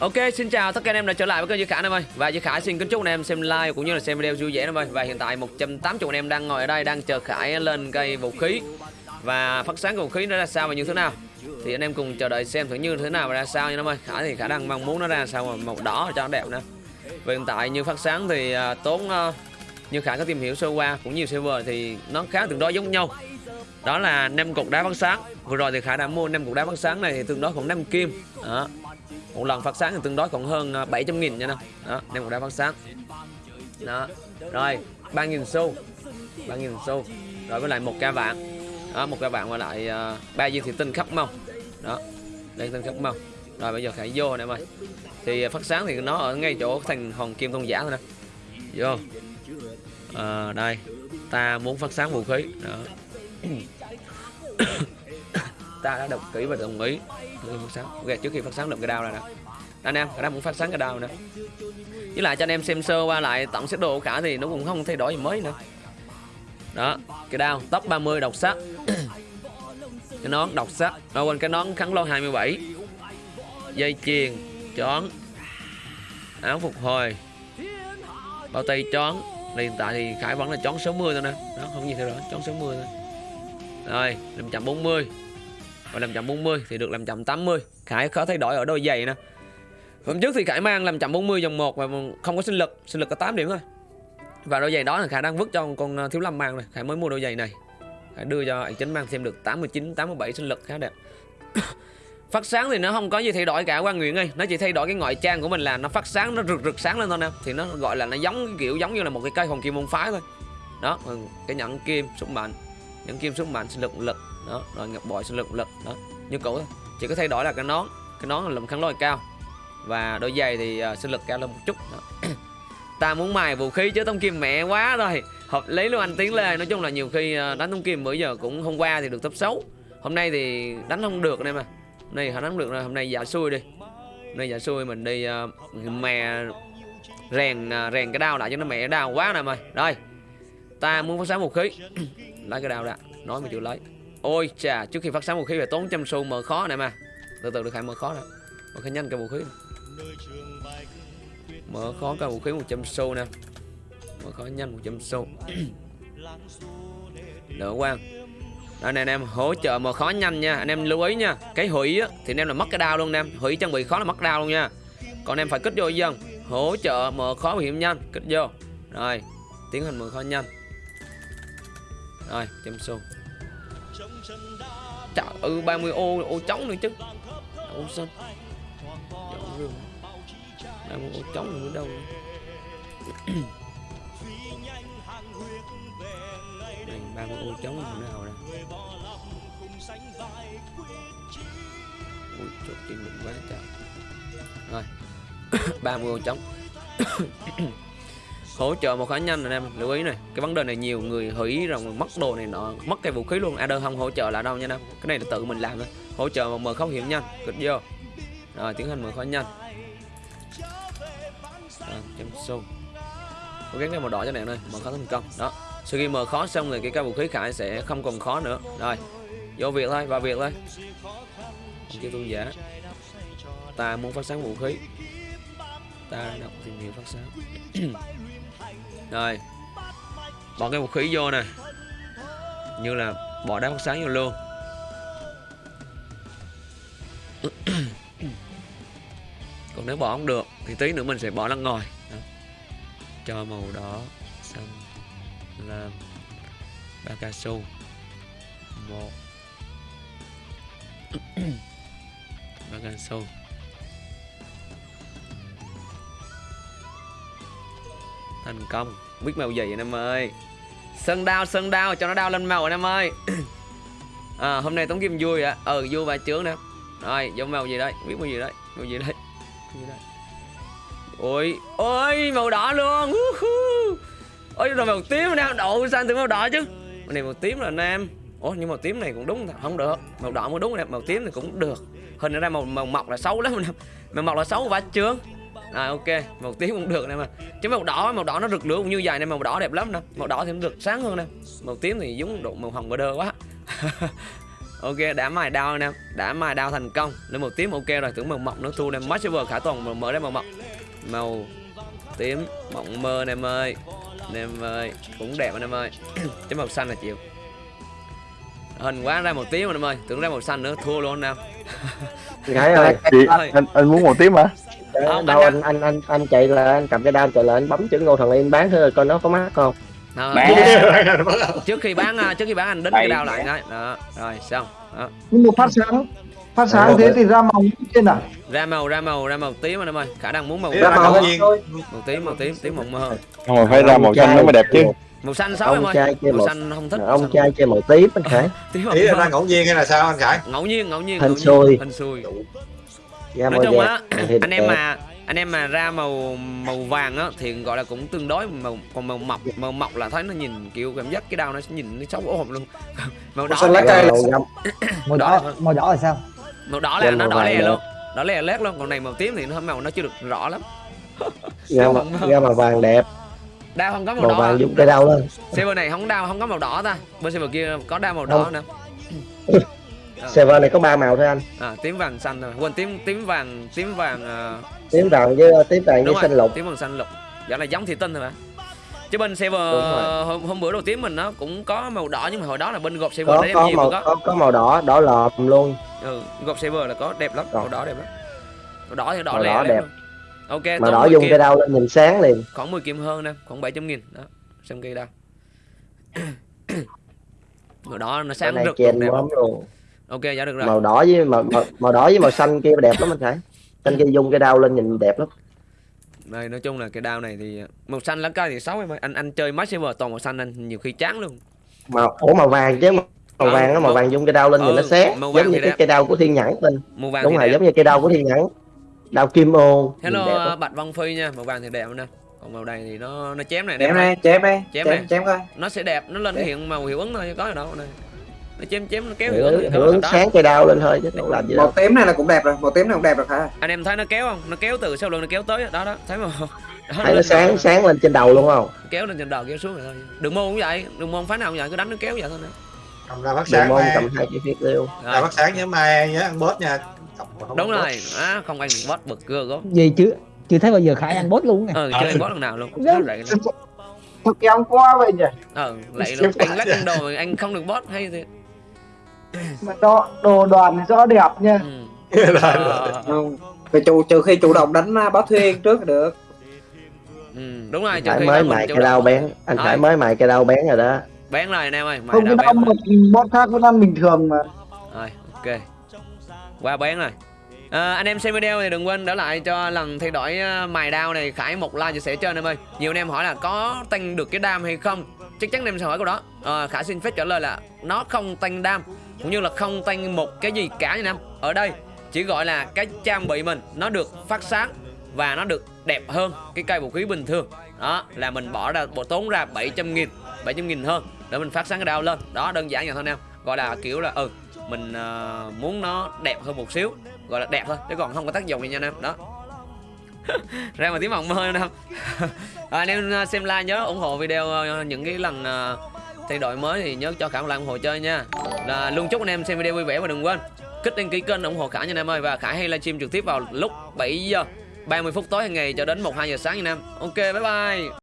Ok, xin chào tất cả anh em đã trở lại với kênh Duy Khải em ơi. Và Duy Khải xin kính chúc anh em xem like cũng như là xem video vui vẻ em ơi. Và hiện tại 180 anh em đang ngồi ở đây đang chờ Khải lên cây vũ khí. Và phát sáng vũ khí nó ra sao và như thế nào? Thì anh em cùng chờ đợi xem thử như thế nào và ra sao nha em ơi. Khải thì Khải đang mong muốn nó ra sao mà màu đỏ cho nó đẹp nè. Và hiện tại như phát sáng thì à, tốn uh, như Khải có tìm hiểu sơ qua cũng như server thì nó khá tương đối giống nhau. Đó là 5 cục đá phát sáng. Vừa rồi thì Khải đã mua 5 cục đá phát sáng này thì tương đối khoảng 5 kim. Đó một lần phát sáng thì tương đối còn hơn à, 700 nghìn nha nè đó đem một đá phát sáng. Đó rồi 3.000 xu 3.000 xu rồi với lại một ca vạn. Đó một ca vạn và lại à, ba uh, viên thị tinh khắp mông. Đó đây tinh khắp mông. Rồi bây giờ khải vô nè em ơi. Thì à, phát sáng thì nó ở ngay chỗ thành hòn kim tôn giả thôi nè. Vô. À, đây ta muốn phát sáng vũ khí. Đó. ta đã đồng ký và đồng ý. Phát sáng ok, trước khi phát sáng được cái đao này nè. Anh em đang muốn phát sáng cái đao nè. Với lại cho anh em xem sơ qua lại tổng xếp đồ cả thì nó cũng không thay đổi gì mới nữa. Đó, cái đao tóc 30 độc sắc. Cái nón độc sắc. Đâu quên cái nón kháng lô 27 dây chuyền, chón. Áo phục hồi. Bao tay chón. Hiện tại thì khải vẫn là chón 60 thôi nè. Đó, không gì thay đổi, chón 60 thôi. Rồi 540 và 540 thì được 580 Khải có thay đổi ở đôi giày nè. Hôm trước thì Khải mang 540 dòng 1 và không có sinh lực Sinh lực có 8 điểm thôi. Và đôi giày đó là Khải đang vứt cho con Thiếu Lâm mang này. Khải mới mua đôi giày này. Khải đưa cho anh chính mang xem được 89, 87 sinh lực khá đẹp. Phát sáng thì nó không có gì thay đổi cả quan nguyễn ơi. Nó chỉ thay đổi cái ngoại trang của mình là nó phát sáng Nó rực rực sáng lên thôi nè. Thì nó gọi là nó giống kiểu giống như là một cái cây hồng kim môn phái thôi. Đó cái nhẫn kim sức mạnh. Nhẫn kim sức mạnh sinh lực lực đó rồi ngọc bội sinh lực lực đó. Như cũ chỉ có thay đổi là cái nón. Cái nón là lùm kháng lôi cao. Và đôi giày thì uh, sinh lực cao lên một chút đó. ta muốn mài vũ khí chứ tông kim mẹ quá rồi. Hợp lý luôn anh tiến lê. Nói chung là nhiều khi ờ, đánh tông kim bữa giờ cũng hôm qua thì được top xấu hôm nay thì đánh không được đây mà hôm nay họ đánh không được rồi. Hôm nay giả xui đi. Hôm nay giả xui mình đi uh, mè rèn uh, rèn cái đao lại cho nó mẹ đau quá nè mày. Rồi ta muốn phát sáng vũ khí. Lấy cái đao ra. Nói mình chịu lấy. Ôi chà, trước khi phát sáng vũ khí phải tốn trăm xu mở khó này mà. Từ từ được khai mở khó nè. Mở khai nhanh cái vũ khí. Mở khó cái vũ khí 100 xu nè. Mở khó nhanh 100 xu. Đỡ quang. đó, nè anh em hỗ trợ mở khó nhanh nha. Anh em lưu ý nha. Cái hủy á thì anh em là mất cái đao luôn anh em. Hủy trang bị khó là mất đao luôn nha. Còn anh em phải kích vô dân. Hỗ trợ mở khó bảo hiểm nhanh, kích vô. Rồi, tiến hành mở khó nhanh. Rồi, trăm xu. Trời ơi 30 ô ô trống nữa chứ. Ô xanh Dọn rừng 30 ô trống nữa đâu. Đây 30 ô trống nữa nào nè. Ui chốt chân mình quá trời. Rồi. 30 ô trống. hỗ trợ một khá nhanh anh em, lưu ý này, cái vấn đề này nhiều người hủy rằng mất đồ này nọ, mất cái vũ khí luôn. Adder không hỗ trợ là đâu nha em, cái này là tự mình làm thôi. Hỗ trợ một mở khấu hiểm nhanh, kịch vô. Rồi, tiến hành mở khó nhanh. Chấm xu cố gắng cái màu đỏ cho này ơi mở khó thành công. Đó, sau khi mở khó xong rồi cái cây vũ khí khải sẽ không còn khó nữa. Rồi, vô việc thôi, vào việc thôi. Kêu chưa giả. Ta muốn phát sáng vũ khí. Ta đọc tìm hiểu phát sáng. rồi. Bỏ cái vũ khí vô nè. Như là bỏ đá phát sáng vô luôn. Còn nếu bỏ không được, thì tí nữa mình sẽ bỏ lăn ngồi. Đó. cho màu đỏ, xanh, lam, ba cao su. Một. Ba cao su. Thành công. Biết màu gì anh em ơi? Sân đao sân đao cho nó đao lên màu anh em ơi. À, hôm nay tống kim vui ạ. Ừ vui và chướng nè. Rồi giống màu gì đây, biết màu gì đấy? Màu gì đấy? Ôi ôi màu đỏ luôn. Ôi rồi màu tím anh em độ sang từ màu đỏ chứ. Màu này màu tím là anh em ủa nhưng màu tím này cũng đúng không được. Màu đỏ mới đúng nè, màu tím thì cũng được. Hình ra màu màu mọc là xấu lắm nè, màu mọc là xấu và trướng à ok. Màu tím cũng được nè mà. Chứ màu đỏ màu đỏ nó rực lửa cũng như vậy nè màu đỏ đẹp lắm nè. Màu đỏ thì nó rực sáng hơn nè. Màu tím thì giống độ màu hồng đơ quá. Ok đã mài đao em đã mài đao thành công. Lên màu tím ok rồi. Tưởng màu mọc nó thu em mất server khả toàn mở ra màu mọc màu tím mộng mơ anh em ơi. Anh em ơi cũng đẹp anh em ơi. Chứ màu xanh là chịu. Hình quá ra màu tím anh em ơi. Tưởng ra màu xanh nữa thua luôn anh em ơi, chị anh anh muốn màu tím hả Không, đâu anh anh anh anh anh chạy là anh cầm cái đao chạy là anh bấm chữ ngô thần yên bán thử coi nó có mắc không. Đó, Bán. trước khi bán. trước khi bán anh đính cái đao lại cái đó rồi xong đó. nhưng mà phát sáng phát sáng thế thì ra màu trên à ra màu ra màu ra màu tím anh em ơi khả năng muốn màu là màu hết. nhiên màu tím màu tím tím mộng mơ không mà phải ra màu xanh nó mới đẹp chứ. màu xanh xấu em ơi? trai chơi màu màu xanh không thích ông trai chơi màu tím anh Khải. tím ý là ra ngẫu nhiên hay là sao anh khải? Ngẫu nhiên ngẫu nhiên nhiên. xui. hên xui ra nói màu chung đẹp á thì anh em mà anh em mà ra màu màu vàng á thì gọi là cũng tương đối màu còn màu mọc màu mọc là thấy nó nhìn kiểu cảm giác cái đao nó nhìn nó xấu ồm luôn. Màu đỏ xanh lá là- cây. màu màu Đỏ. màu đỏ là sao? Màu đỏ là nó màu đỏ lè nữa. luôn đỏ lè lét luôn còn này màu tím thì nó màu nó chưa được rõ lắm. Ra màu, ra màu vàng đẹp. Đao không có màu, màu đỏ. vàng dùng cái đao lên server này không đao không có màu đỏ ta. Bên server kia có đao màu đỏ Không. nè server này có ba màu thôi anh. À, tím vàng xanh thôi quên tím tím vàng tím vàng à, tím vàng với tím vàng với rồi xanh lục. tím vàng xanh lục. Dạ là giống thủy tinh thôi mà. Chứ bên server rồi. hôm, hôm bữa đầu tiên mình nó cũng có màu đỏ nhưng mà hồi đó là bên gộp server có có màu có. có có màu đỏ đỏ lòm luôn. Ừ, gộp server là có đẹp lắm Còn. màu đỏ đẹp lắm. Màu đỏ thì đỏ Màu lè đỏ đẹp. luôn. ok màu đỏ 10 dùng kim. cái đao lên nhìn sáng liền. Khoảng 10 kim hơn nè khoảng 700 nghìn. Đó xem cây đao màu đỏ nó sáng rực đẹp. luôn ok dạ được rồi. Màu đỏ với màu, màu màu đỏ với màu xanh kia đẹp lắm anh Khải. Xanh kia dùng cái đao lên nhìn đẹp lắm. Đây nói chung là cái đao này thì màu xanh lá cây thì xấu em ơi. Anh anh chơi máy server toàn màu xanh anh nhiều khi chán luôn. Màu ủa màu vàng chứ màu Ờ, vàng nó màu màu- vàng dùng cái đao lên nhìn nó Ừ, màu vàng giống như cái cây đao của thiên nhẫn tên. Màu vàng đúng rồi đẹp. giống như cây đao của thiên nhẫn đao kim ô. Hello bạch văn phi nha. Màu vàng thì đẹp nè. Còn màu này thì nó nó chém này chém đẹp chém đây. Chém chém này. chém coi. Nó sẽ đẹp nó lên Đẹp. hiện màu hiệu ứng thôi chứ có gì đâu này nó chém chém nó kéo hiệu đó. sáng cây đao lên thôi chứ đâu làm gì màu đâu. tím này là cũng đẹp rồi màu tím này cũng đẹp rồi hả anh em thấy nó kéo không? Nó kéo từ sau lưng nó kéo tới đó đó thấy không? Đó, thấy nó sáng đầu, sáng lên trên đầu luôn không? Kéo lên trên đầu kéo xuống rồi thôi. Đường môn cũng vậy đường môn phái nào cũng vậy cứ đánh nó kéo vậy thôi nè. Cầm ra phát đường sáng môn mai. cầm hai cái phiết liêu. Ra phát sáng nhớ mai nhớ ăn bớt nha. Không đúng rồi á không ăn bot bực gơ gốc gì chứ chưa thấy bao giờ khải ăn bốt luôn nè. Ờ chơi bot lần nào luôn. Nó lại thật em quá vậy nhỉ? Ờ lại luôn anh lắc ăn đồ mà anh không được bot hay thì mà đồ đồ đoàn thì rõ đẹp nha. Ừ. Ờ, không phải chủ trừ khi chủ động đánh à, báo thuyên trước được. Ừ, đúng rồi anh trừ khi mới cây đao động. bén anh Thôi. Khải mới mài cây đao bén rồi đó. Bén rồi anh em ơi mày không cái đau một bốt khác vẫn ăn bình thường mà. Rồi ok. Qua bén rồi. À, anh em xem video thì đừng quên để lại cho lần thay đổi ờ, mài đao này khải một like chia sẻ cho anh em ơi. Nhiều anh em hỏi là có tăng được cái đam hay không? Chắc chắn anh em sẽ hỏi câu đó. À, khải xin phép trả lời là nó không tăng đam cũng như là không tăng một cái gì cả nha anh em ở đây chỉ gọi là cái trang bị mình nó được phát sáng và nó được đẹp hơn cái cây vũ khí bình thường. Đó là mình bỏ ra bộ tốn ra 700 nghìn 700 nghìn hơn để mình phát sáng cái đao lên. Đó đơn giản vậy thôi anh em gọi là kiểu là ừ mình uh, muốn nó đẹp hơn một xíu gọi là đẹp thôi chứ còn không có tác dụng gì nha anh em đó. Ra mà tiếng mộng mơ anh em à, anh em ờ, xem like nhớ ủng hộ video ờ, những cái lần uh, thay đổi mới thì nhớ cho khả một like ủng hộ chơi nha. Là luôn chúc anh em xem video vui vẻ và đừng quên kích đăng ký kênh ủng hộ khả nha anh em ơi. Và khả hay livestream trực tiếp vào lúc 7 giờ 30 phút tối hàng ngày cho đến 1 2 giờ sáng nha anh em. Ok, bye bye.